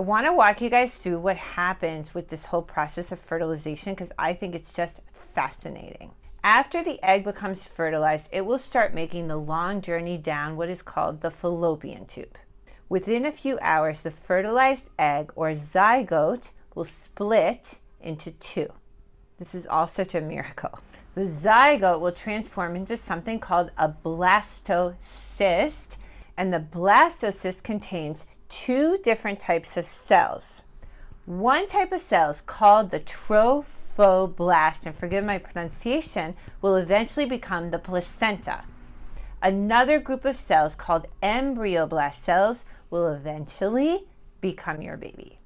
I want to walk you guys through what happens with this whole process of fertilization because I think it's just fascinating. After the egg becomes fertilized, it will start making the long journey down what is called the fallopian tube. Within a few hours, the fertilized egg or zygote will split into two. This is all such a miracle. The zygote will transform into something called a blastocyst, and the blastocyst contains two different types of cells. One type of cells called the trophoblast, and forgive my pronunciation, will eventually become the placenta. Another group of cells called embryoblast cells will eventually become your baby.